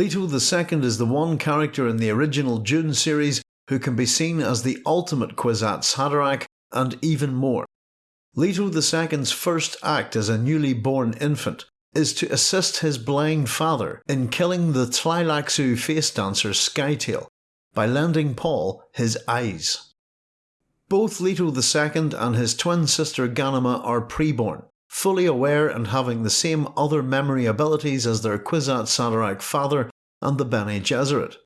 Leto II is the one character in the original Dune series who can be seen as the ultimate Kwisatz Haderach and even more. Leto II's first act as a newly born infant is to assist his blind father in killing the Tleilaxu face dancer Scytale by lending Paul his eyes. Both Leto II and his twin sister Ghanima are preborn, fully aware and having the same other memory abilities as their Kwisatz Haderach father and the Bene Gesserit.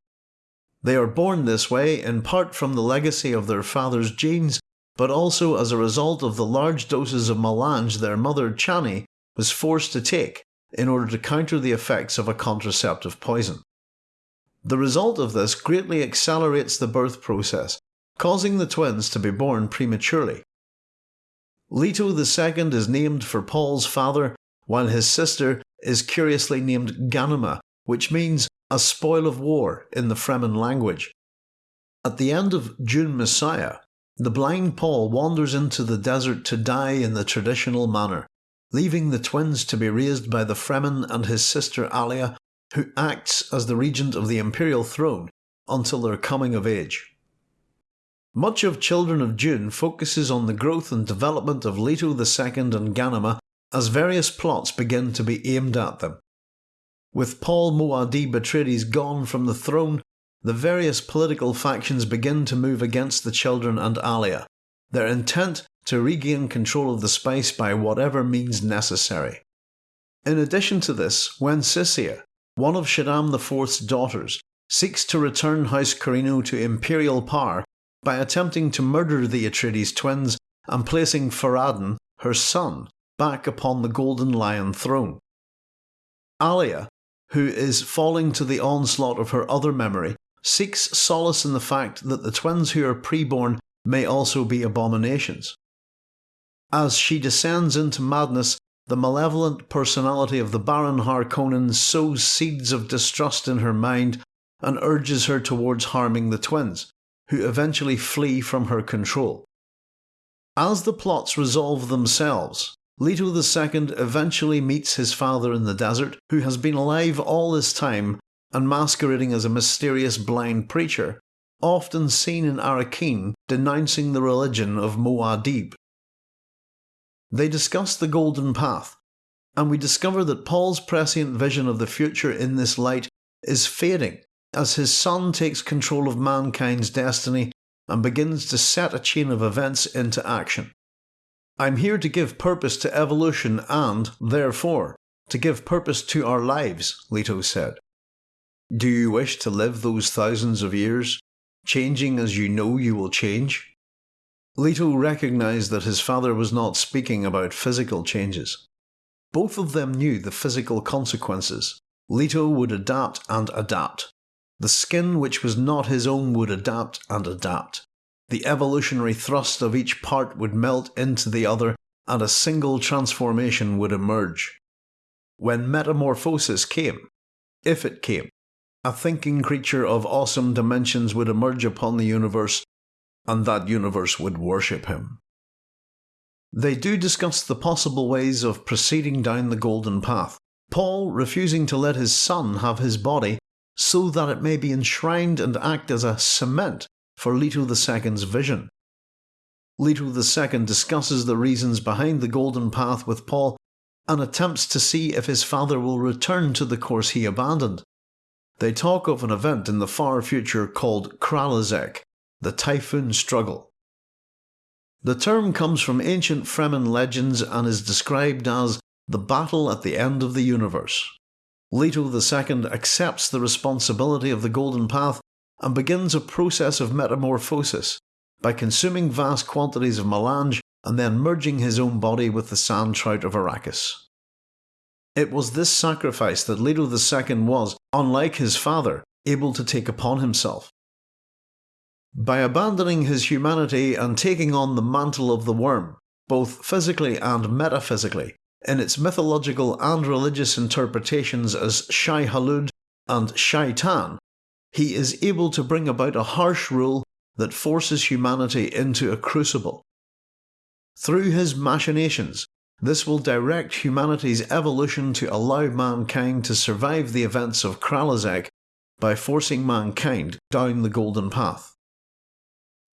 They are born this way in part from the legacy of their father's genes, but also as a result of the large doses of melange their mother Chani was forced to take in order to counter the effects of a contraceptive poison. The result of this greatly accelerates the birth process, causing the twins to be born prematurely. Leto II is named for Paul's father, while his sister is curiously named Ghanima, which means a spoil of war in the Fremen language. At the end of Dune Messiah, the blind Paul wanders into the desert to die in the traditional manner, leaving the twins to be raised by the Fremen and his sister Alia, who acts as the regent of the imperial throne until their coming of age. Much of Children of Dune focuses on the growth and development of Leto II and Ghanima as various plots begin to be aimed at them. With Paul Muad'Dib Atreides gone from the throne, the various political factions begin to move against the children and Alia, their intent to regain control of the spice by whatever means necessary. In addition to this, Wensicia, one of Shaddam IV's daughters, seeks to return House Corrino to imperial power by attempting to murder the Atreides twins and placing Farad'n, her son, back upon the Golden Lion throne. Alia, who is falling to the onslaught of her other memory, seeks solace in the fact that the twins who are preborn may also be abominations. As she descends into madness, the malevolent personality of the Baron Harkonnen sows seeds of distrust in her mind and urges her towards harming the twins, who eventually flee from her control. As the plots resolve themselves, Leto II eventually meets his father in the desert, who has been alive all this time and masquerading as a mysterious blind preacher, often seen in Arrakeen denouncing the religion of Muad'Dib. They discuss the Golden Path, and we discover that Paul's prescient vision of the future in this light is fading as his son takes control of mankind's destiny and begins to set a chain of events into action. I'm here to give purpose to evolution and, therefore, to give purpose to our lives, Leto said. Do you wish to live those thousands of years, changing as you know you will change? Leto recognised that his father was not speaking about physical changes. Both of them knew the physical consequences. Leto would adapt and adapt. The skin which was not his own would adapt and adapt. The evolutionary thrust of each part would melt into the other and a single transformation would emerge. When metamorphosis came, if it came, a thinking creature of awesome dimensions would emerge upon the universe, and that universe would worship him. They do discuss the possible ways of proceeding down the golden path, Paul refusing to let his son have his body so that it may be enshrined and act as a cement for Leto II's vision. Leto II discusses the reasons behind the golden path with Paul and attempts to see if his father will return to the course he abandoned. They talk of an event in the far future called Kralizec, the Typhoon Struggle. The term comes from ancient Fremen legends and is described as the battle at the end of the universe. Leto II accepts the responsibility of the Golden Path and begins a process of metamorphosis by consuming vast quantities of melange and then merging his own body with the sand trout of Arrakis. It was this sacrifice that Leto II was, unlike his father, able to take upon himself. By abandoning his humanity and taking on the mantle of the worm, both physically and metaphysically, in its mythological and religious interpretations as Shai Hulud and Shaitan, he is able to bring about a harsh rule that forces humanity into a crucible. Through his machinations, this will direct humanity's evolution to allow mankind to survive the events of Kralizec by forcing mankind down the golden path.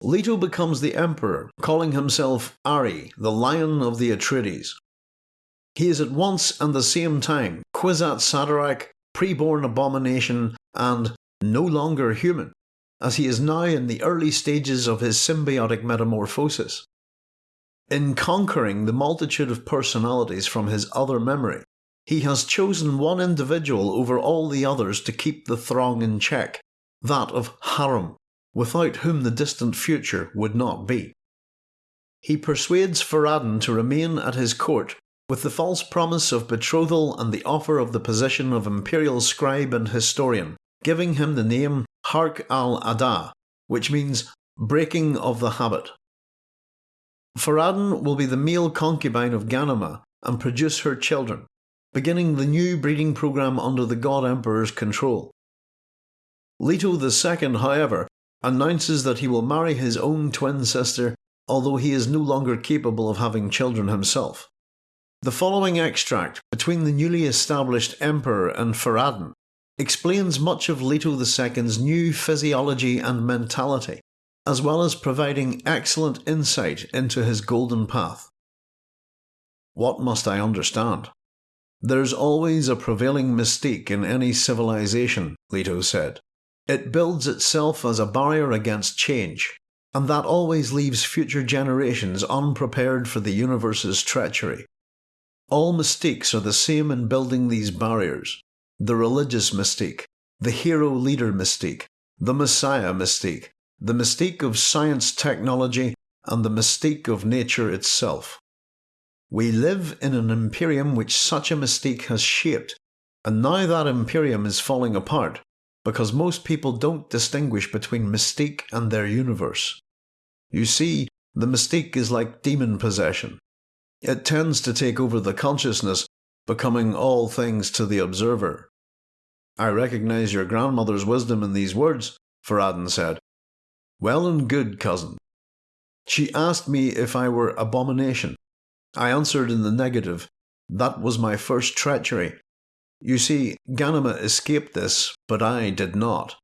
Leto becomes the Emperor, calling himself Ari, the Lion of the Atreides. He is at once and the same time Kwisatz Haderach, preborn abomination, and no longer human, as he is now in the early stages of his symbiotic metamorphosis. In conquering the multitude of personalities from his other memory, he has chosen one individual over all the others to keep the throng in check, that of Harum, without whom the distant future would not be. He persuades Farad'n to remain at his court with the false promise of betrothal and the offer of the position of imperial scribe and historian, giving him the name Harq al-Ada, which means breaking of the habit. Farad'n will be the male concubine of Ghanima and produce her children, beginning the new breeding program under the God Emperor's control. Leto II, however, announces that he will marry his own twin sister, although he is no longer capable of having children himself. The following extract between the newly established Emperor and Farad'n explains much of Leto II's new physiology and mentality, as well as providing excellent insight into his golden path. What must I understand? There's always a prevailing mystique in any civilization, Leto said. It builds itself as a barrier against change, and that always leaves future generations unprepared for the universe's treachery. All mystiques are the same in building these barriers the religious mystique, the hero leader mystique, the messiah mystique, the mystique of science technology, and the mystique of nature itself. We live in an imperium which such a mystique has shaped, and now that imperium is falling apart because most people don't distinguish between mystique and their universe. You see, the mystique is like demon possession. It tends to take over the consciousness, becoming all things to the observer. I recognize your grandmother's wisdom in these words, Farad'n said. Well and good, cousin. She asked me if I were abomination. I answered in the negative. That was my first treachery, you see, Ghanima escaped this, but I did not.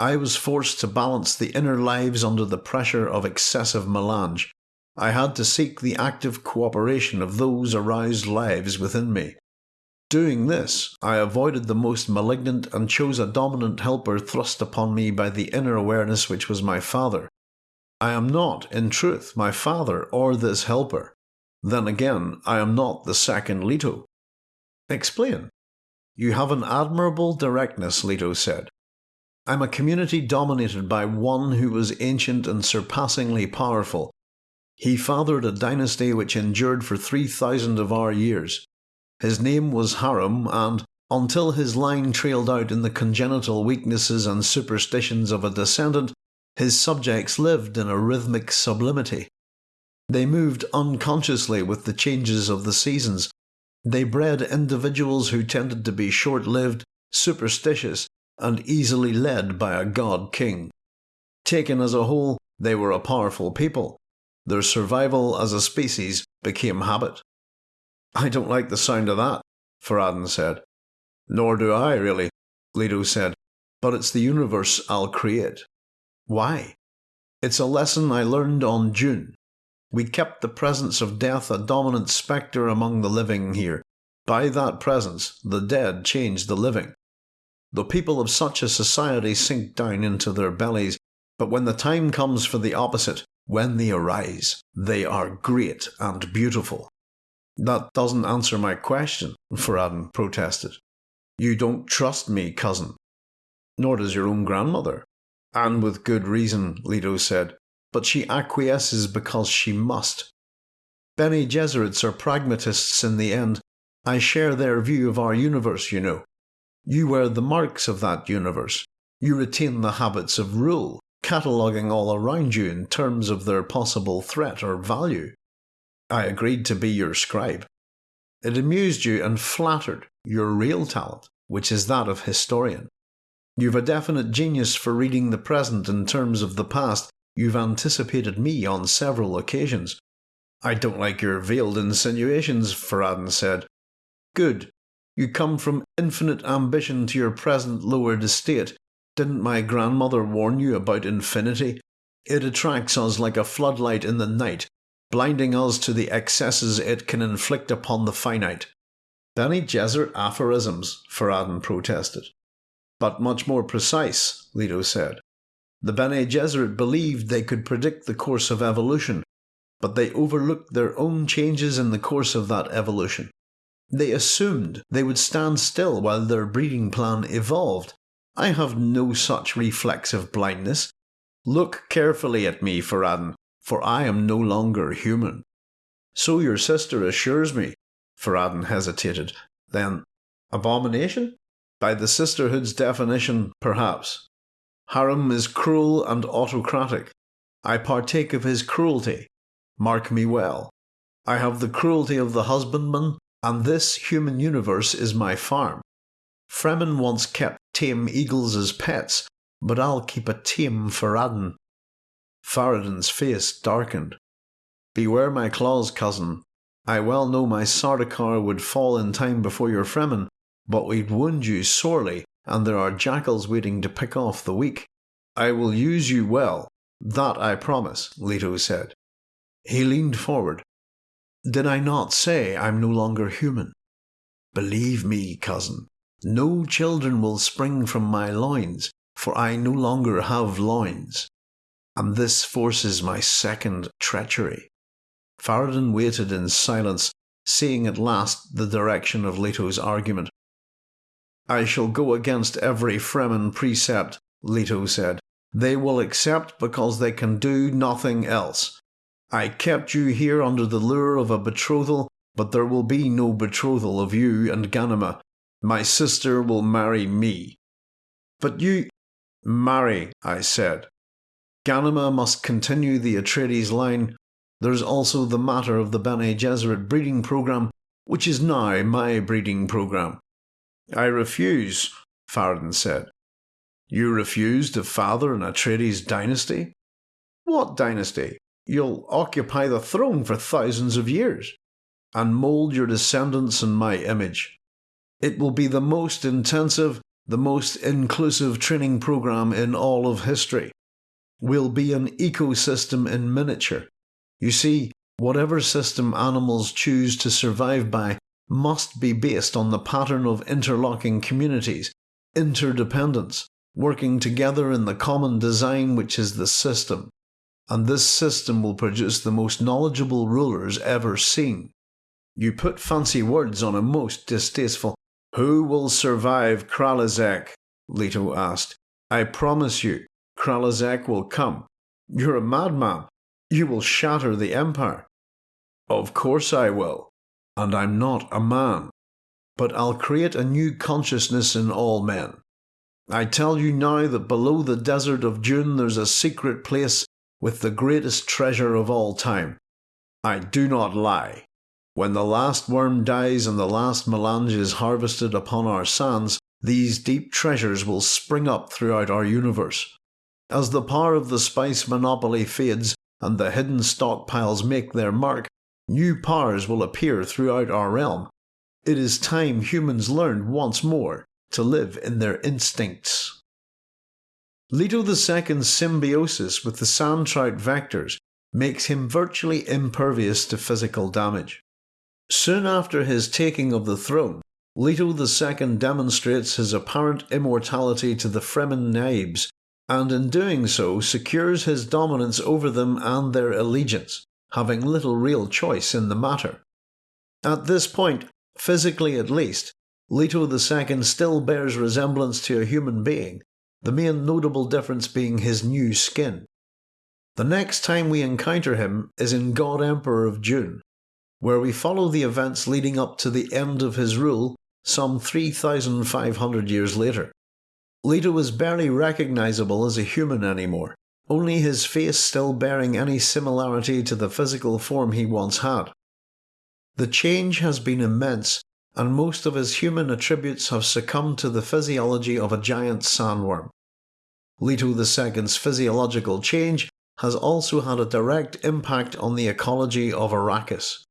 I was forced to balance the inner lives under the pressure of excessive melange. I had to seek the active cooperation of those aroused lives within me. Doing this, I avoided the most malignant and chose a dominant helper thrust upon me by the inner awareness which was my father. I am not, in truth, my father or this helper. Then again, I am not the second Leto. Explain. You have an admirable directness, Leto said. I'm a community dominated by one who was ancient and surpassingly powerful. He fathered a dynasty which endured for 3,000 of our years. His name was Harum, and, until his line trailed out in the congenital weaknesses and superstitions of a descendant, his subjects lived in a rhythmic sublimity. They moved unconsciously with the changes of the seasons, they bred individuals who tended to be short lived, superstitious, and easily led by a god king. Taken as a whole, they were a powerful people. Their survival as a species became habit. I don't like the sound of that, Farad'n said. Nor do I, really, Leto said, but it's the universe I'll create. Why? It's a lesson I learned on Dune. We kept the presence of death a dominant spectre among the living here. By that presence, the dead changed the living. The people of such a society sink down into their bellies, but when the time comes for the opposite, when they arise, they are great and beautiful. That doesn't answer my question, Farad'n protested. You don't trust me, cousin. Nor does your own grandmother. And with good reason, Leto said but she acquiesces because she must. Bene Gesserits are pragmatists in the end. I share their view of our universe, you know. You wear the marks of that universe. You retain the habits of rule, cataloguing all around you in terms of their possible threat or value. I agreed to be your scribe. It amused you and flattered your real talent, which is that of historian. You've a definite genius for reading the present in terms of the past You've anticipated me on several occasions. I don't like your veiled insinuations, Farad'n said. Good. You come from infinite ambition to your present lowered estate. Didn't my grandmother warn you about infinity? It attracts us like a floodlight in the night, blinding us to the excesses it can inflict upon the finite. Bene Gesserit aphorisms, Farad'n protested. But much more precise, Leto said. The Bene Gesserit believed they could predict the course of evolution, but they overlooked their own changes in the course of that evolution. They assumed they would stand still while their breeding plan evolved. I have no such reflexive blindness. Look carefully at me, Farad'n, for I am no longer human. So your sister assures me. Farad'n hesitated. Then, abomination? By the sisterhood's definition, perhaps. Harum is cruel and autocratic. I partake of his cruelty. Mark me well. I have the cruelty of the husbandman, and this human universe is my farm. Fremen once kept tame eagles as pets, but I'll keep a tame Farad'n. Farad'n's face darkened. Beware my claws, cousin. I well know my Sardaukar would fall in time before your Fremen, but we'd wound you sorely, and there are jackals waiting to pick off the weak. I will use you well, that I promise, Leto said. He leaned forward. Did I not say I'm no longer human? Believe me, cousin, no children will spring from my loins, for I no longer have loins. And this forces my second treachery. Farad'n waited in silence, seeing at last the direction of Leto's argument. I shall go against every Fremen precept, Leto said. They will accept because they can do nothing else. I kept you here under the lure of a betrothal, but there will be no betrothal of you and Ghanima. My sister will marry me. But you. Marry, I said. Ghanima must continue the Atreides line. There's also the matter of the Bene Gesserit breeding program, which is now my breeding program. I refuse, Farad'n said. You refuse to father an Atreides dynasty? What dynasty? You'll occupy the throne for thousands of years and mould your descendants in my image. It will be the most intensive, the most inclusive training program in all of history. We'll be an ecosystem in miniature. You see, whatever system animals choose to survive by must be based on the pattern of interlocking communities, interdependence, working together in the common design which is the system and this system will produce the most knowledgeable rulers ever seen. You put fancy words on a most distasteful. Who will survive Kralizec? Leto asked. I promise you, Kralizec will come. You're a madman. You will shatter the Empire. Of course I will. And I'm not a man. But I'll create a new consciousness in all men. I tell you now that below the desert of Dune there's a secret place with the greatest treasure of all time. I do not lie. When the last worm dies and the last melange is harvested upon our sands, these deep treasures will spring up throughout our universe. As the power of the spice monopoly fades and the hidden stockpiles make their mark, new powers will appear throughout our realm. It is time humans learned once more to live in their instincts. Leto II's symbiosis with the sand trout vectors makes him virtually impervious to physical damage. Soon after his taking of the throne, Leto II demonstrates his apparent immortality to the Fremen Naibs, and in doing so secures his dominance over them and their allegiance, having little real choice in the matter. At this point, physically at least, Leto II still bears resemblance to a human being, the main notable difference being his new skin. The next time we encounter him is in God Emperor of Dune, where we follow the events leading up to the end of his rule some 3,500 years later. Leto is barely recognisable as a human anymore, only his face still bearing any similarity to the physical form he once had. The change has been immense and most of his human attributes have succumbed to the physiology of a giant sandworm. Leto II's physiological change has also had a direct impact on the ecology of Arrakis.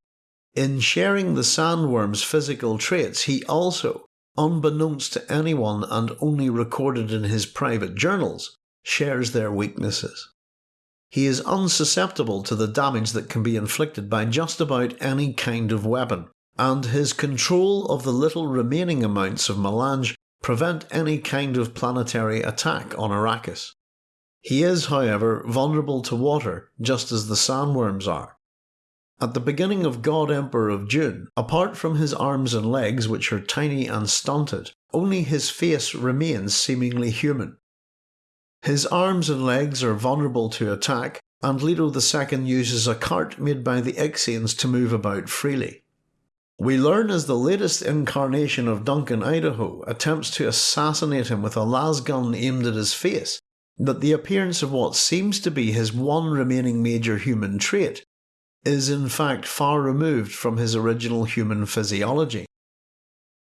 In sharing the sandworm's physical traits, he also, unbeknownst to anyone and only recorded in his private journals, shares their weaknesses. He is unsusceptible to the damage that can be inflicted by just about any kind of weapon, and his control of the little remaining amounts of melange prevent any kind of planetary attack on Arrakis. He is, however, vulnerable to water, just as the sandworms are. At the beginning of God Emperor of Dune, apart from his arms and legs, which are tiny and stunted, only his face remains seemingly human. His arms and legs are vulnerable to attack, and Leto II uses a cart made by the Ixians to move about freely. We learn as the latest incarnation of Duncan Idaho attempts to assassinate him with a lasgun aimed at his face, that the appearance of what seems to be his one remaining major human trait is in fact far removed from his original human physiology.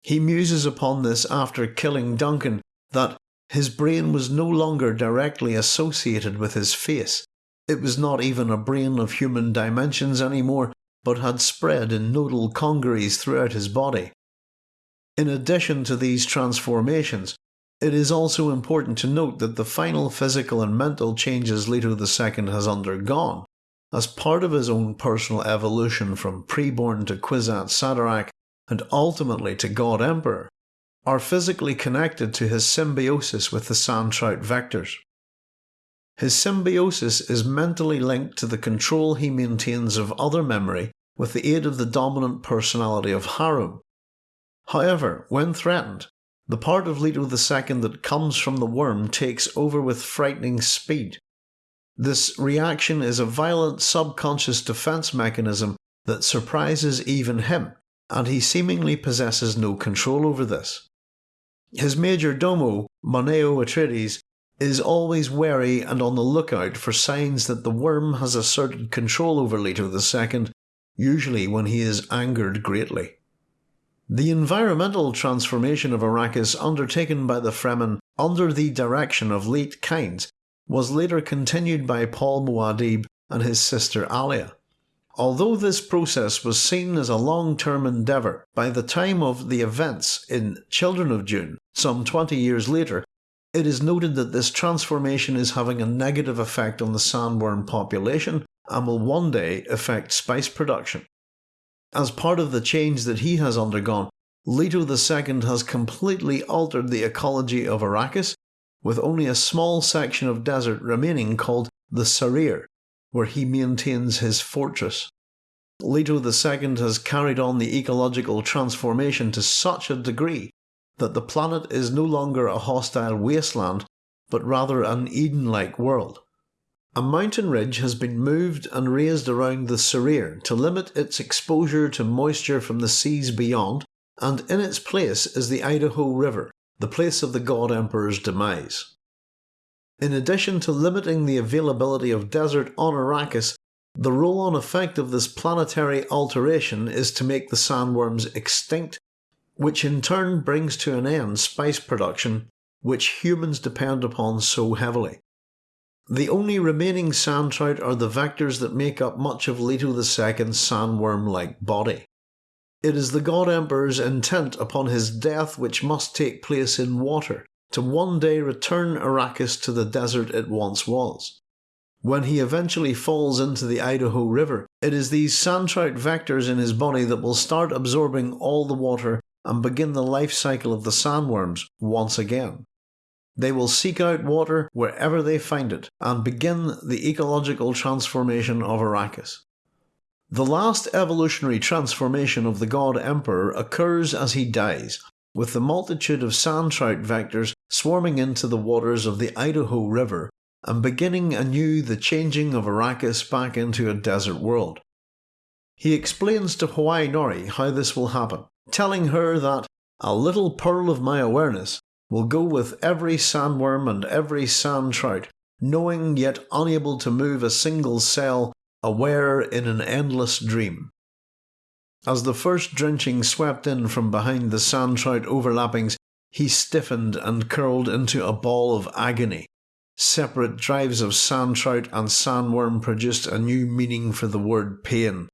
He muses upon this after killing Duncan that his brain was no longer directly associated with his face. It was not even a brain of human dimensions anymore, but had spread in nodal congeries throughout his body. In addition to these transformations, it is also important to note that the final physical and mental changes Leto II has undergone, as part of his own personal evolution from preborn to Kwisatz Haderach and ultimately to God Emperor, are physically connected to his symbiosis with the Sandtrout vectors. His symbiosis is mentally linked to the control he maintains of other memory with the aid of the dominant personality of Harum. However, when threatened, the part of Leto II that comes from the worm takes over with frightening speed. This reaction is a violent subconscious defense mechanism that surprises even him, and he seemingly possesses no control over this. His major domo, Moneo Atreides, is always wary and on the lookout for signs that the worm has asserted control over Leto II, usually when he is angered greatly. The environmental transformation of Arrakis undertaken by the Fremen under the direction of Liet Kynes was later continued by Paul Muad'Dib and his sister Alia. Although this process was seen as a long-term endeavour, by the time of the events in Children of Dune, some 20 years later, it is noted that this transformation is having a negative effect on the sandworm population and will one day affect spice production. As part of the change that he has undergone, Leto II has completely altered the ecology of Arrakis, with only a small section of desert remaining called the Sarir, where he maintains his fortress. Leto II has carried on the ecological transformation to such a degree that the planet is no longer a hostile wasteland, but rather an Eden-like world. A mountain ridge has been moved and raised around the Sarir to limit its exposure to moisture from the seas beyond, and in its place is the Idaho River, the place of the God Emperor's demise. In addition to limiting the availability of desert on Arrakis, the roll-on effect of this planetary alteration is to make the sandworms extinct, which in turn brings to an end spice production, which humans depend upon so heavily. The only remaining sandtrout are the vectors that make up much of Leto II's sandworm-like body. It is the God Emperor's intent upon his death which must take place in water, to one day return Arrakis to the desert it once was. When he eventually falls into the Idaho River, it is these sandtrout vectors in his body that will start absorbing all the water and begin the life cycle of the sandworms once again. They will seek out water wherever they find it and begin the ecological transformation of Arrakis. The last evolutionary transformation of the God Emperor occurs as he dies, with the multitude of sandtrout vectors swarming into the waters of the Idaho River and beginning anew the changing of Arrakis back into a desert world. He explains to Hwi Noree how this will happen, telling her that a little pearl of my awareness will go with every sandworm and every sand trout, knowing yet unable to move a single cell, aware in an endless dream. As the first drenching swept in from behind the sand trout overlappings, he stiffened and curled into a ball of agony. separate drives of sand trout and sandworm produced a new meaning for the word pain.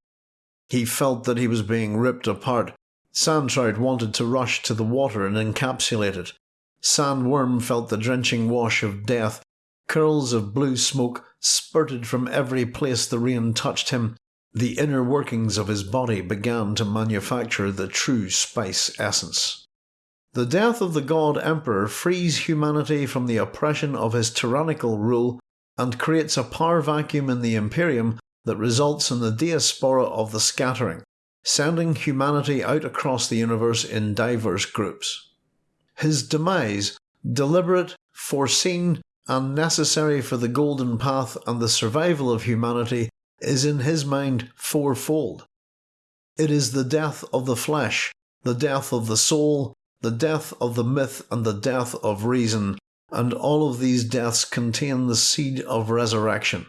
He felt that he was being ripped apart. Sand trout wanted to rush to the water and encapsulate it. Sandworm felt the drenching wash of death. Curls of blue smoke spurted from every place the rain touched him. The inner workings of his body began to manufacture the true spice essence. The death of the god emperor frees humanity from the oppression of his tyrannical rule and creates a power vacuum in the Imperium that results in the diaspora of the scattering, sending humanity out across the universe in diverse groups. His demise, deliberate, foreseen, and necessary for the golden path and the survival of humanity, is in his mind fourfold. It is the death of the flesh, the death of the soul, the death of the myth and the death of reason, and all of these deaths contain the seed of resurrection.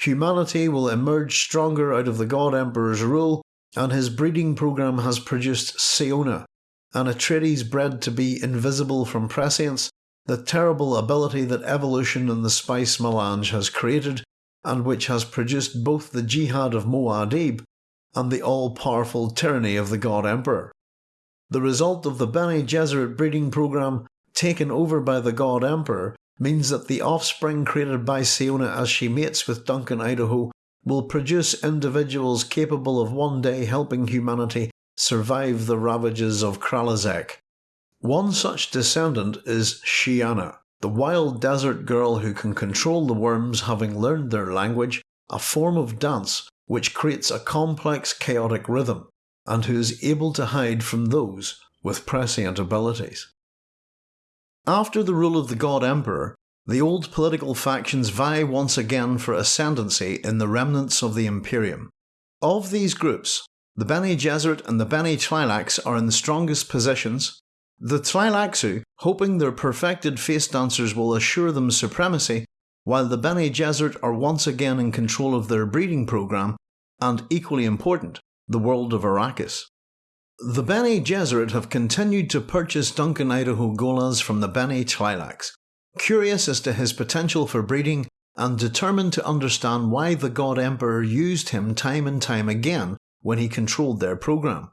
Humanity will emerge stronger out of the God Emperor's rule, and his breeding program has produced Siona, an Atreides bred to be invisible from prescience, the terrible ability that evolution and the spice melange has created, and which has produced both the jihad of Muad'Dib and the all-powerful tyranny of the God Emperor. The result of the Bene Gesserit breeding program, taken over by the God Emperor, means that the offspring created by Siona as she mates with Duncan Idaho will produce individuals capable of one day helping humanity survive the ravages of Kralizec. One such descendant is Sheeana, the wild desert girl who can control the worms having learned their language, a form of dance which creates a complex chaotic rhythm and who is able to hide from those with prescient abilities. After the rule of the God Emperor, the old political factions vie once again for ascendancy in the remnants of the Imperium. Of these groups, the Bene Gesserit and the Bene Tleilax are in the strongest positions. The Tleilaxu, hoping their perfected face dancers will assure them supremacy, while the Bene Gesserit are once again in control of their breeding program, and equally important, the world of Arrakis. The Bene Gesserit have continued to purchase Duncan Idaho Gholas from the Bene Tleilax, curious as to his potential for breeding and determined to understand why the God Emperor used him time and time again when he controlled their program.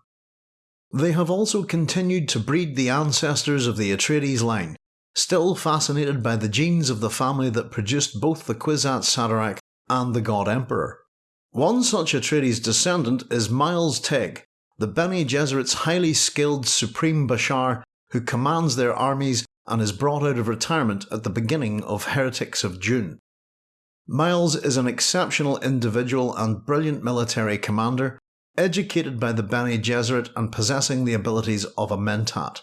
They have also continued to breed the ancestors of the Atreides line, still fascinated by the genes of the family that produced both the Kwisatz Haderach and the God Emperor. One such Atreides descendant is Miles Teg, the Bene Gesserit's highly skilled Supreme Bashar who commands their armies and is brought out of retirement at the beginning of Heretics of Dune. Miles is an exceptional individual and brilliant military commander, educated by the Bene Gesserit and possessing the abilities of a Mentat.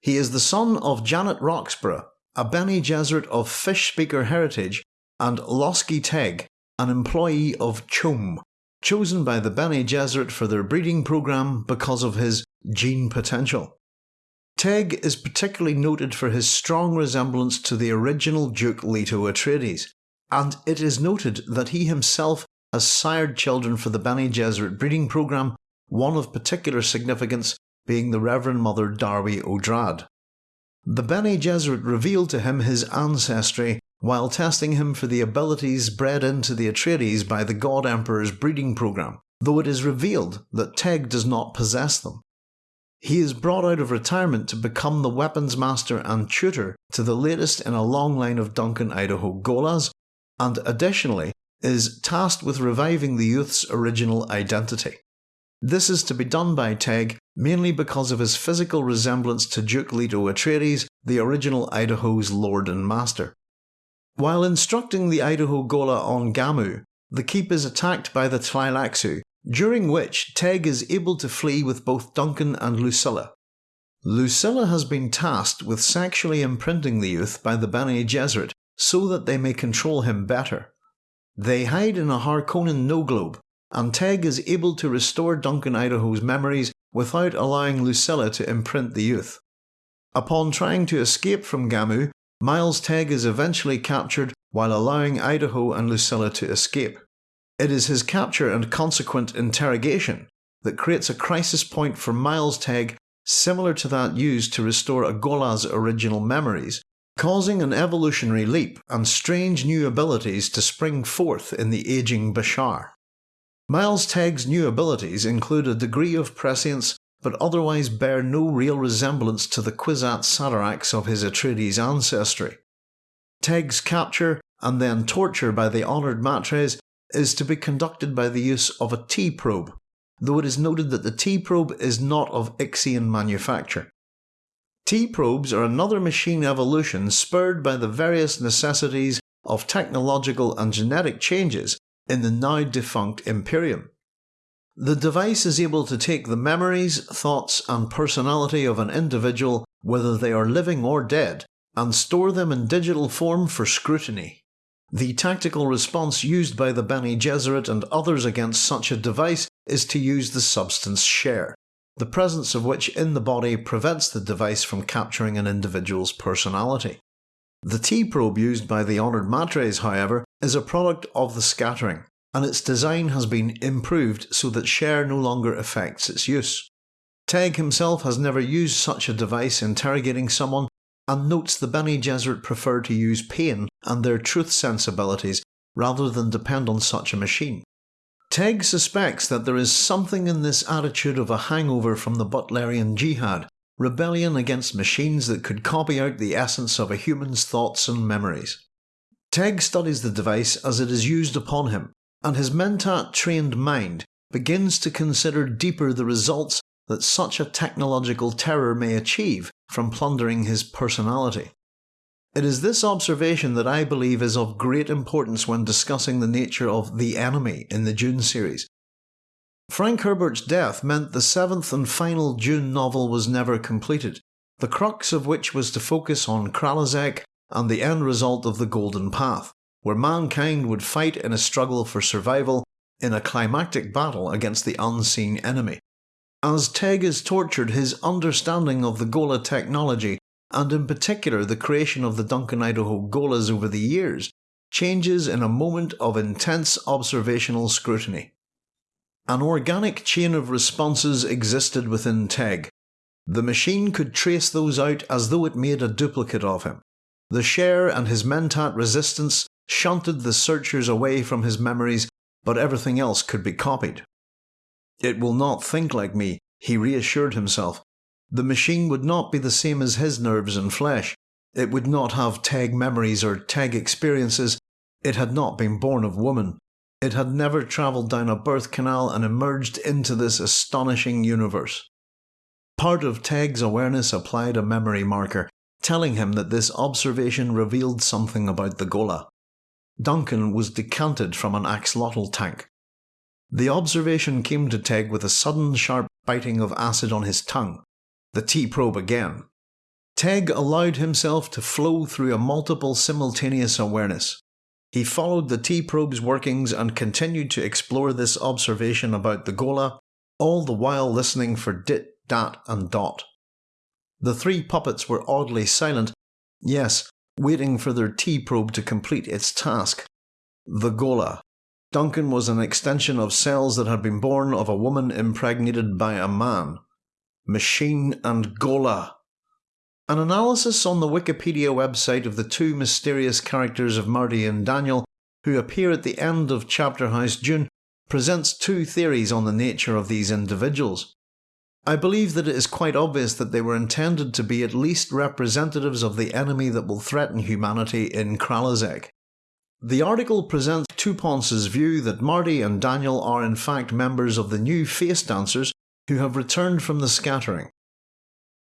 He is the son of Janet Roxbrough, a Bene Gesserit of fish speaker heritage, and Loschy Teg, an employee of CHOAM, chosen by the Bene Gesserit for their breeding program because of his gene potential. Teg is particularly noted for his strong resemblance to the original Duke Leto Atreides, and it is noted that he himself has sired children for the Bene Gesserit breeding program, one of particular significance being the Reverend Mother Darwi Odrade. The Bene Gesserit revealed to him his ancestry while testing him for the abilities bred into the Atreides by the God Emperor's breeding program, though it is revealed that Teg does not possess them. He is brought out of retirement to become the weapons master and tutor to the latest in a long line of Duncan Idaho Gholas, and additionally is tasked with reviving the youth's original identity. This is to be done by Teg mainly because of his physical resemblance to Duke Leto Atreides, the original Idaho's lord and master. While instructing the Idaho Ghola on Gamu, the keep is attacked by the Tleilaxu, during which Teg is able to flee with both Duncan and Lucilla. Lucilla has been tasked with sexually imprinting the youth by the Bene Gesserit so that they may control him better. They hide in a Harkonnen no-globe, and Teg is able to restore Duncan Idaho's memories without allowing Lucilla to imprint the youth. Upon trying to escape from Gamu, Miles Teg is eventually captured while allowing Idaho and Lucilla to escape. It is his capture and consequent interrogation that creates a crisis point for Miles Teg similar to that used to restore Agola's original memories, causing an evolutionary leap and strange new abilities to spring forth in the aging Bashar. Miles Teg's new abilities include a degree of prescience but otherwise bear no real resemblance to the Kwisatz Haderachs of his Atreides ancestry. Teg's capture and then torture by the honoured Matres is to be conducted by the use of a T-probe, though it is noted that the T-probe is not of Ixian manufacture. T-probes are another machine evolution spurred by the various necessities of technological and genetic changes in the now defunct Imperium. The device is able to take the memories, thoughts and personality of an individual, whether they are living or dead, and store them in digital form for scrutiny. The tactical response used by the Bene Gesserit and others against such a device is to use the substance shere, the presence of which in the body prevents the device from capturing an individual's personality. The T-probe used by the Honoured Matres, however, is a product of the scattering, and its design has been improved so that shere no longer affects its use. Teg himself has never used such a device interrogating someone and notes the Bene Gesserit prefer to use pain and their truth sensibilities rather than depend on such a machine. Teg suspects that there is something in this attitude of a hangover from the Butlerian Jihad, rebellion against machines that could copy out the essence of a human's thoughts and memories. Teg studies the device as it is used upon him, and his Mentat trained mind begins to consider deeper the results that such a technological terror may achieve from plundering his personality. It is this observation that I believe is of great importance when discussing the nature of the enemy in the Dune series. Frank Herbert's death meant the seventh and final Dune novel was never completed, the crux of which was to focus on Kralizec and the end result of the Golden Path, where mankind would fight in a struggle for survival in a climactic battle against the unseen enemy. As Teg is tortured, his understanding of the Ghola technology, and in particular the creation of the Duncan Idaho Gholas over the years, changes in a moment of intense observational scrutiny. An organic chain of responses existed within Teg. The machine could trace those out as though it made a duplicate of him. The shere and his mentat resistance shunted the searchers away from his memories, but everything else could be copied. It will not think like me, he reassured himself. The machine would not be the same as his nerves and flesh. It would not have Teg memories or Teg experiences. It had not been born of woman. It had never travelled down a birth canal and emerged into this astonishing universe. Part of Teg's awareness applied a memory marker, telling him that this observation revealed something about the Ghola. Duncan was decanted from an axolotl tank, the observation came to Teg with a sudden sharp biting of acid on his tongue. The T-probe again. Teg allowed himself to flow through a multiple simultaneous awareness. He followed the T-probe's workings and continued to explore this observation about the Ghola, all the while listening for dit, dat and dot. The three puppets were oddly silent, yes, waiting for their T-probe to complete its task. The Ghola. Duncan was an extension of cells that had been born of a woman impregnated by a man. Machine and Ghola. An analysis on the Wikipedia website of the two mysterious characters of Marty and Daniel, who appear at the end of Chapter House Dune, presents two theories on the nature of these individuals. I believe that it is quite obvious that they were intended to be at least representatives of the enemy that will threaten humanity in Kralizec. The article presents Touponce's view that Marty and Daniel are in fact members of the new face dancers who have returned from the scattering.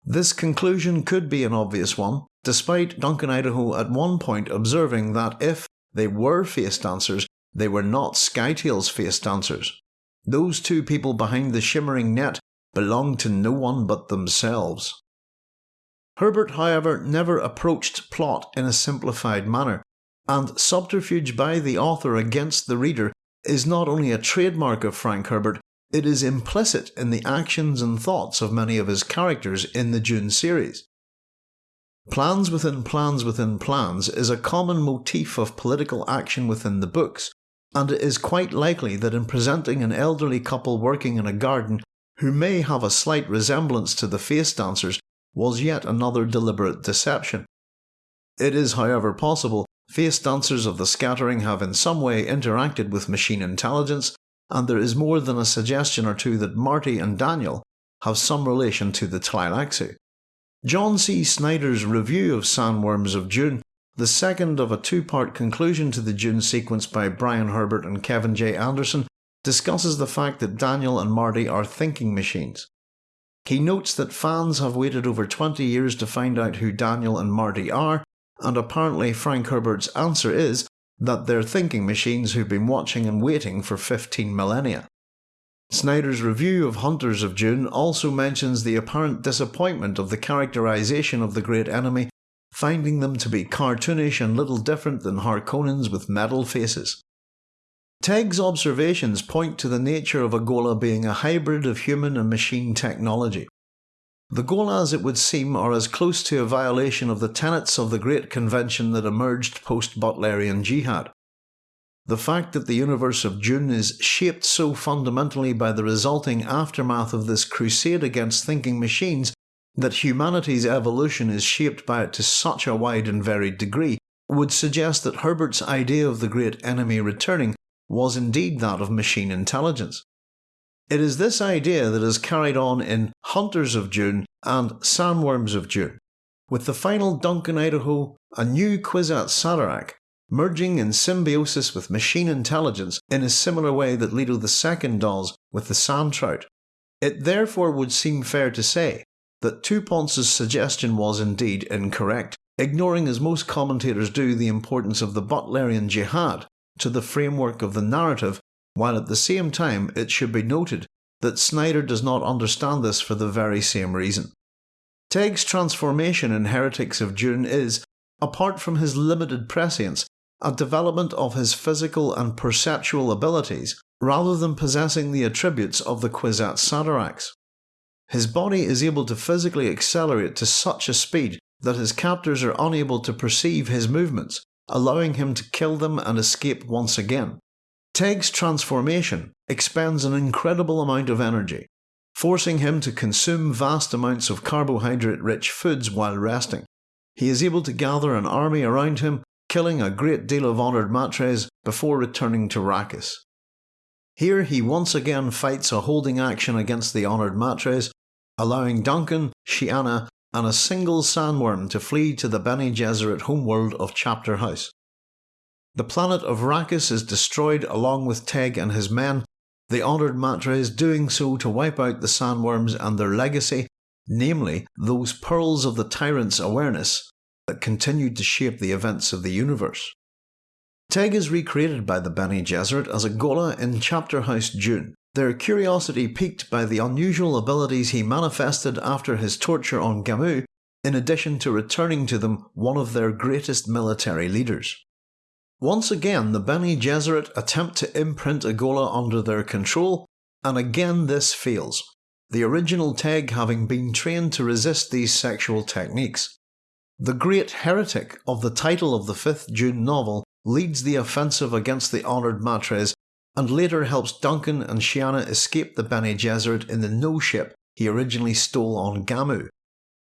This conclusion could be an obvious one, despite Duncan Idaho at one point observing that if they were face dancers, they were not Scytale's face dancers. Those two people behind the shimmering net belonged to no one but themselves. Herbert, however, never approached plot in a simplified manner, and subterfuge by the author against the reader is not only a trademark of Frank Herbert, it is implicit in the actions and thoughts of many of his characters in the Dune series. Plans within plans within plans is a common motif of political action within the books, and it is quite likely that in presenting an elderly couple working in a garden who may have a slight resemblance to the face dancers was yet another deliberate deception. It is, however, possible face dancers of the scattering have in some way interacted with machine intelligence, and there is more than a suggestion or two that Marty and Daniel have some relation to the Tleilaxu. John C. Snyder's review of Sandworms of Dune, the second of a two part conclusion to the Dune sequence by Brian Herbert and Kevin J. Anderson, discusses the fact that Daniel and Marty are thinking machines. He notes that fans have waited over 20 years to find out who Daniel and Marty are, and apparently Frank Herbert's answer is that they're thinking machines who've been watching and waiting for 15 millennia. Snyder's review of Hunters of Dune also mentions the apparent disappointment of the characterization of the great enemy, finding them to be cartoonish and little different than Harkonnens with metal faces. Teg's observations point to the nature of a Ghola being a hybrid of human and machine technology. The Gholas, it would seem, are as close to a violation of the tenets of the great convention that emerged post Butlerian Jihad. The fact that the universe of Dune is shaped so fundamentally by the resulting aftermath of this crusade against thinking machines that humanity's evolution is shaped by it to such a wide and varied degree would suggest that Herbert's idea of the great enemy returning was indeed that of machine intelligence. It is this idea that is carried on in Hunters of Dune and Sandworms of Dune, with the final Duncan Idaho, a new Kwisatz Haderach, merging in symbiosis with machine intelligence in a similar way that Leto II does with the sand trout. It therefore would seem fair to say that Touponce's suggestion was indeed incorrect, ignoring as most commentators do the importance of the Butlerian jihad to the framework of the narrative while at the same time it should be noted that Snyder does not understand this for the very same reason. Teg's transformation in Heretics of Dune is, apart from his limited prescience, a development of his physical and perceptual abilities rather than possessing the attributes of the Kwisatz Haderachs. His body is able to physically accelerate to such a speed that his captors are unable to perceive his movements, allowing him to kill them and escape once again. Teg's transformation expends an incredible amount of energy, forcing him to consume vast amounts of carbohydrate rich foods while resting. He is able to gather an army around him, killing a great deal of honoured matres before returning to Arrakis. Here he once again fights a holding action against the honoured matres, allowing Duncan, Sheeana, and a single sandworm to flee to the Bene Gesserit homeworld of Chapter House. The planet of Arrakis is destroyed along with Teg and his men, the honoured Matres doing so to wipe out the sandworms and their legacy, namely those pearls of the tyrant's awareness that continued to shape the events of the universe. Teg is recreated by the Bene Gesserit as a Ghola in Chapter House Dune, their curiosity piqued by the unusual abilities he manifested after his torture on Gammu, in addition to returning to them one of their greatest military leaders. Once again, the Bene Gesserit attempt to imprint a Ghola under their control, and again this fails, the original Teg having been trained to resist these sexual techniques. The great heretic of the title of the fifth Dune novel leads the offensive against the honoured Matres and later helps Duncan and Sheeana escape the Bene Gesserit in the no ship he originally stole on Gammu.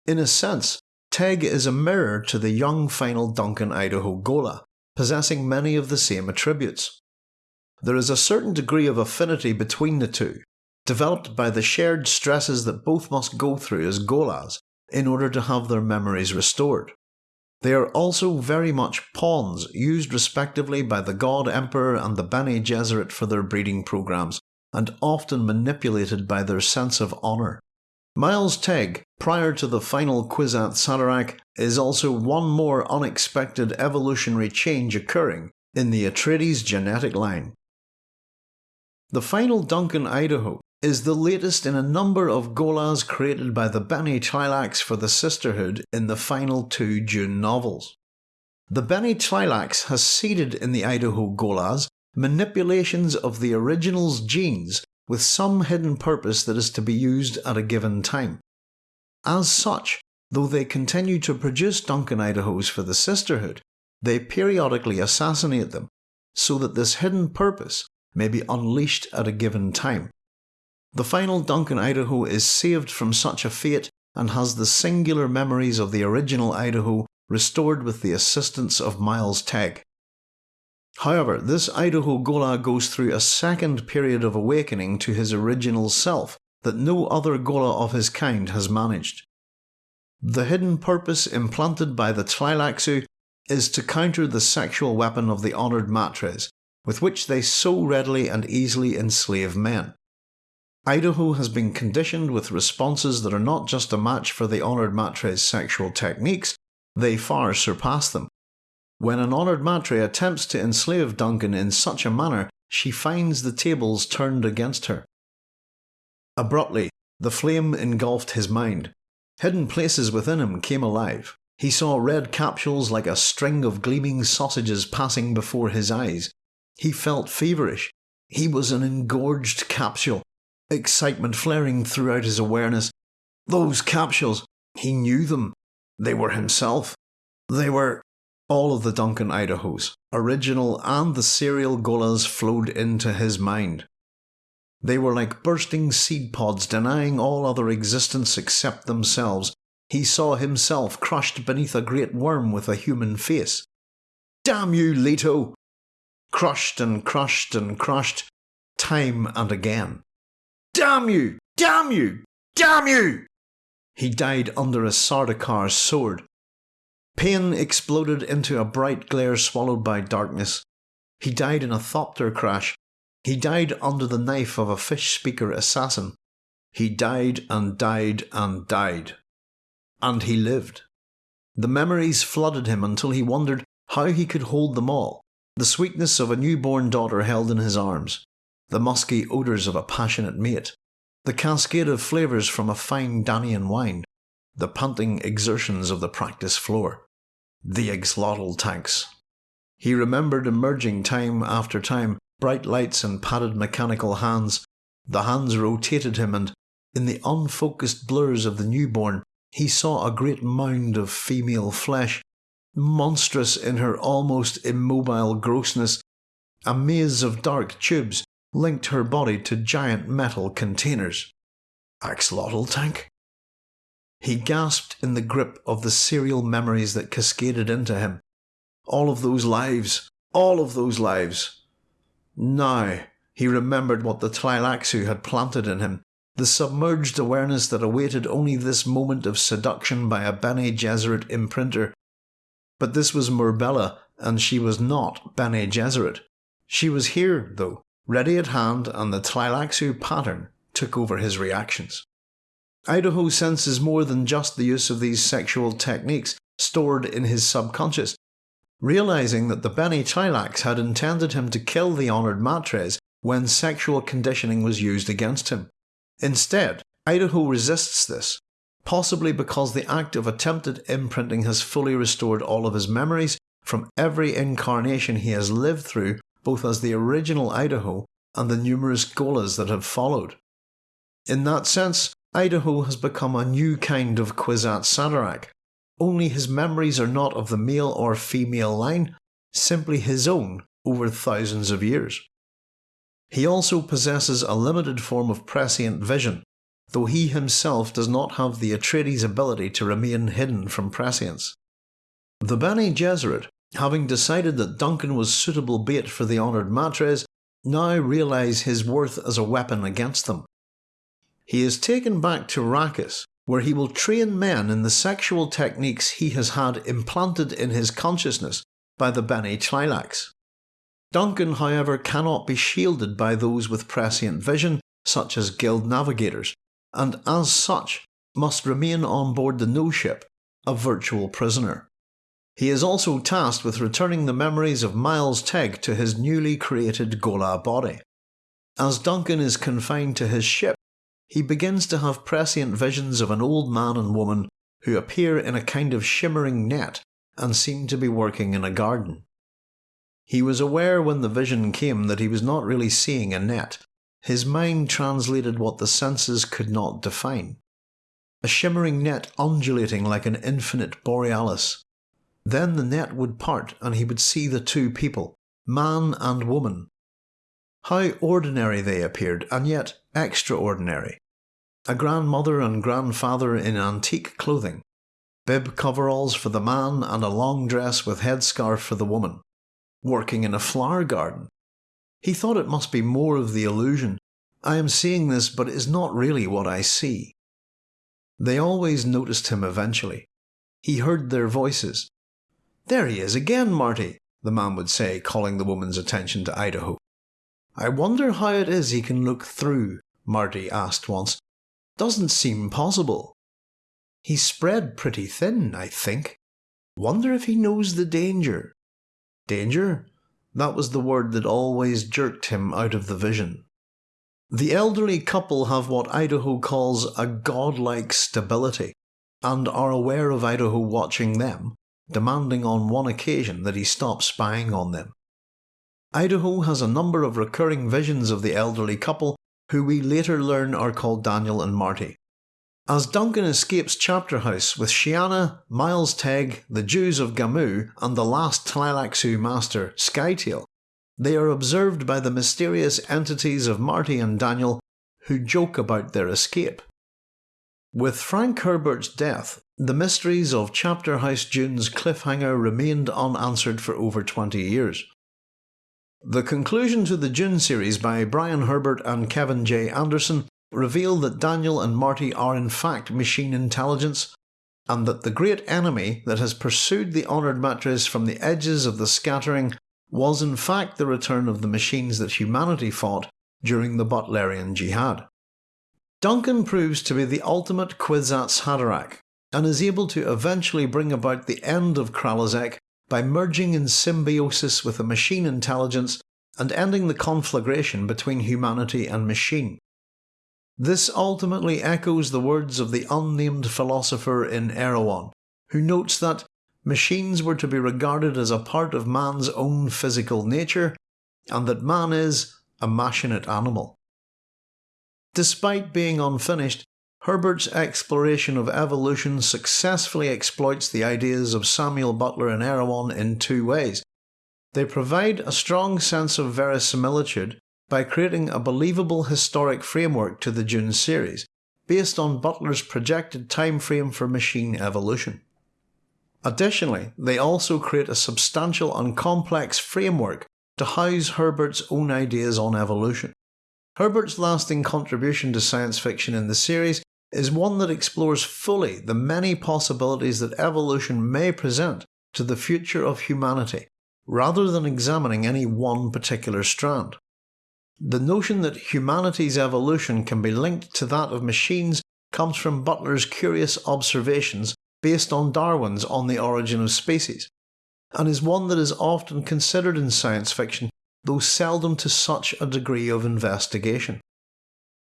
In a sense, Teg is a mirror to the young final Duncan Idaho Ghola, possessing many of the same attributes. There is a certain degree of affinity between the two, developed by the shared stresses that both must go through as Gholas in order to have their memories restored. They are also very much pawns used respectively by the God Emperor and the Bene Gesserit for their breeding programs, and often manipulated by their sense of honour. Miles Teg, prior to the final Kwisatz Haderach, is also one more unexpected evolutionary change occurring in the Atreides genetic line. The final Duncan Idaho is the latest in a number of Gholas created by the Bene Tleilax for the Sisterhood in the final two Dune novels. The Bene Tleilax has seeded in the Idaho Gholas manipulations of the original's genes with some hidden purpose that is to be used at a given time. As such, though they continue to produce Duncan Idahos for the Sisterhood, they periodically assassinate them, so that this hidden purpose may be unleashed at a given time. The final Duncan Idaho is saved from such a fate and has the singular memories of the original Idaho restored with the assistance of Miles Teg. However, this Idaho Ghola goes through a second period of awakening to his original self that no other Ghola of his kind has managed. The hidden purpose implanted by the Tleilaxu is to counter the sexual weapon of the honoured matres, with which they so readily and easily enslave men. Idaho has been conditioned with responses that are not just a match for the honoured matre's sexual techniques, they far surpass them. When an honoured matre attempts to enslave Duncan in such a manner, she finds the tables turned against her. Abruptly, the flame engulfed his mind. Hidden places within him came alive. He saw red capsules like a string of gleaming sausages passing before his eyes. He felt feverish. He was an engorged capsule, excitement flaring throughout his awareness. Those capsules, he knew them. They were himself. They were all of the Duncan Idahos, original and the serial Gholas flowed into his mind. They were like bursting seed pods denying all other existence except themselves. He saw himself crushed beneath a great worm with a human face. Damn you, Leto! Crushed and crushed and crushed, time and again. Damn you! Damn you! Damn you! He died under a Sardaukar sword. Pain exploded into a bright glare swallowed by darkness. He died in a Thopter crash. He died under the knife of a fish speaker assassin. He died and died and died. And he lived. The memories flooded him until he wondered how he could hold them all. The sweetness of a newborn daughter held in his arms, the musky odours of a passionate mate, the cascade of flavours from a fine Danian wine, the panting exertions of the practice floor, the axolotl tanks. He remembered emerging time after time, bright lights and padded mechanical hands. The hands rotated him, and in the unfocused blurs of the newborn, he saw a great mound of female flesh, monstrous in her almost immobile grossness. A maze of dark tubes linked her body to giant metal containers. Axolotl tank? He gasped in the grip of the serial memories that cascaded into him. All of those lives, all of those lives. Now he remembered what the Tleilaxu had planted in him, the submerged awareness that awaited only this moment of seduction by a Bene Gesserit imprinter. But this was Murbella, and she was not Bene Gesserit. She was here, though, ready at hand, and the Tleilaxu pattern took over his reactions. Idaho senses more than just the use of these sexual techniques stored in his subconscious. Realizing that the Bene Tleilax had intended him to kill the honoured matres when sexual conditioning was used against him. Instead, Idaho resists this, possibly because the act of attempted imprinting has fully restored all of his memories from every incarnation he has lived through both as the original Idaho and the numerous Gholas that have followed. In that sense, Idaho has become a new kind of Kwisatz Haderach, only his memories are not of the male or female line, simply his own over thousands of years. He also possesses a limited form of prescient vision, though he himself does not have the Atreides ability to remain hidden from prescience. The Bene Gesserit having decided that Duncan was suitable bait for the honoured matres, now realise his worth as a weapon against them. He is taken back to Arrakis, where he will train men in the sexual techniques he has had implanted in his consciousness by the Bene Tleilax. Duncan, however, cannot be shielded by those with prescient vision, such as guild navigators, and as such must remain on board the no ship, a virtual prisoner. He is also tasked with returning the memories of Miles Teg to his newly created Ghola body. As Duncan is confined to his ship, he begins to have prescient visions of an old man and woman who appear in a kind of shimmering net and seem to be working in a garden. He was aware when the vision came that he was not really seeing a net. His mind translated what the senses could not define. A shimmering net undulating like an infinite borealis, then the net would part and he would see the two people, man and woman. How ordinary they appeared, and yet extraordinary. A grandmother and grandfather in antique clothing. bib coveralls for the man and a long dress with headscarf for the woman. Working in a flower garden. He thought it must be more of the illusion. I am seeing this, but it is not really what I see. They always noticed him eventually. He heard their voices. There he is again, Marty, the man would say, calling the woman's attention to Idaho. I wonder how it is he can look through, Marty asked once. Doesn't seem possible. He's spread pretty thin, I think. Wonder if he knows the danger. Danger? That was the word that always jerked him out of the vision. The elderly couple have what Idaho calls a godlike stability, and are aware of Idaho watching them, demanding on one occasion that he stop spying on them. Idaho has a number of recurring visions of the elderly couple, who we later learn are called Daniel and Marty. As Duncan escapes Chapter House with Sheeana, Miles Teg, the Jews of Gammu, and the last Tleilaxu master, Scytale, they are observed by the mysterious entities of Marty and Daniel, who joke about their escape. With Frank Herbert's death, the mysteries of Chapter House Dune's cliffhanger remained unanswered for over 20 years. The conclusion to the Dune series by Brian Herbert and Kevin J. Anderson reveal that Daniel and Marty are in fact machine intelligence, and that the great enemy that has pursued the honoured matres from the edges of the scattering was in fact the return of the machines that humanity fought during the Butlerian Jihad. Duncan proves to be the ultimate Kwisatz Haderach, and is able to eventually bring about the end of Kralizec by merging in symbiosis with a machine intelligence and ending the conflagration between humanity and machine. This ultimately echoes the words of the unnamed philosopher in Erewhon, who notes that machines were to be regarded as a part of man's own physical nature, and that man is a machinate animal. Despite being unfinished, Herbert's exploration of evolution successfully exploits the ideas of Samuel Butler and Erewhon in two ways. They provide a strong sense of verisimilitude by creating a believable historic framework to the Dune series, based on Butler's projected time frame for machine evolution. Additionally, they also create a substantial and complex framework to house Herbert's own ideas on evolution. Herbert's lasting contribution to science fiction in the series is one that explores fully the many possibilities that evolution may present to the future of humanity, rather than examining any one particular strand. The notion that humanity's evolution can be linked to that of machines comes from Butler's curious observations based on Darwin's On the Origin of Species, and is one that is often considered in science fiction, though seldom to such a degree of investigation.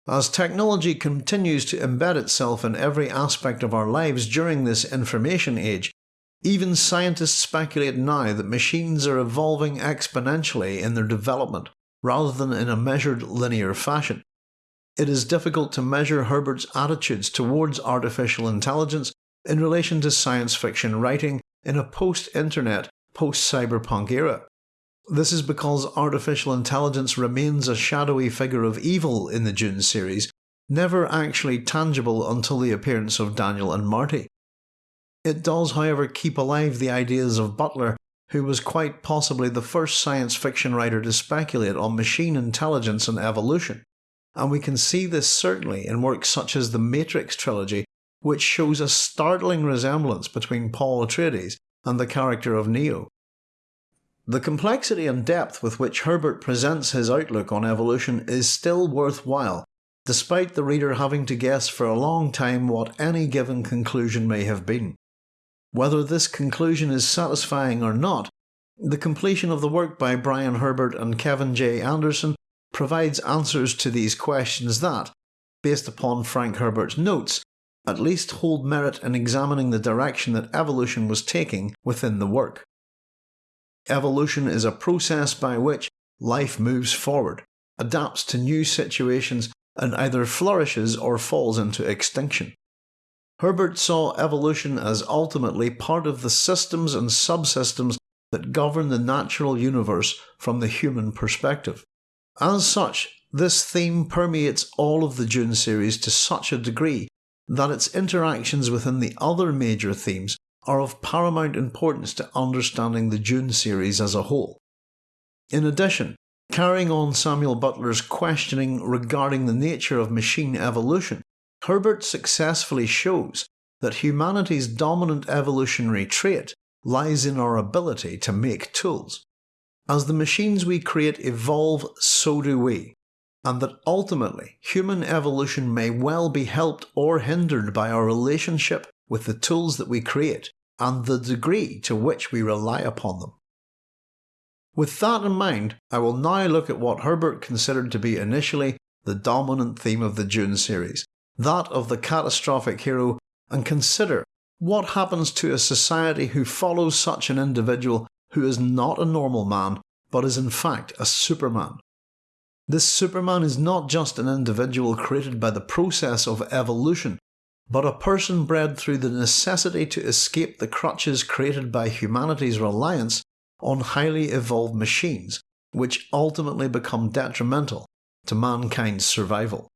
As technology continues to embed itself in every aspect of our lives during this information age, even scientists speculate now that machines are evolving exponentially in their development, rather than in a measured linear fashion. It is difficult to measure Herbert's attitudes towards artificial intelligence in relation to science fiction writing in a post internet, post cyberpunk era. This is because artificial intelligence remains a shadowy figure of evil in the Dune series, never actually tangible until the appearance of Daniel and Marty. It does, however, keep alive the ideas of Butler, who was quite possibly the first science fiction writer to speculate on machine intelligence and evolution, and we can see this certainly in works such as the Matrix trilogy, which shows a startling resemblance between Paul Atreides and the character of Neo. The complexity and depth with which Herbert presents his outlook on evolution is still worthwhile, despite the reader having to guess for a long time what any given conclusion may have been. Whether this conclusion is satisfying or not, the completion of the work by Brian Herbert and Kevin J. Anderson provides answers to these questions that, based upon Frank Herbert's notes, at least hold merit in examining the direction that evolution was taking within the work. Evolution is a process by which life moves forward, adapts to new situations, and either flourishes or falls into extinction. Herbert saw evolution as ultimately part of the systems and subsystems that govern the natural universe from the human perspective. As such, this theme permeates all of the Dune series to such a degree that its interactions within the other major themes are of paramount importance to understanding the Dune series as a whole. In addition, carrying on Samuel Butler's questioning regarding the nature of machine evolution, Herbert successfully shows that humanity's dominant evolutionary trait lies in our ability to make tools. As the machines we create evolve, so do we, and that ultimately human evolution may well be helped or hindered by our relationship with the tools that we create and the degree to which we rely upon them. With that in mind, I will now look at what Herbert considered to be initially the dominant theme of the Dune series, that of the catastrophic hero, and consider what happens to a society who follows such an individual who is not a normal man, but is in fact a superman. This superman is not just an individual created by the process of evolution, but a person bred through the necessity to escape the crutches created by humanity's reliance on highly evolved machines, which ultimately become detrimental to mankind's survival.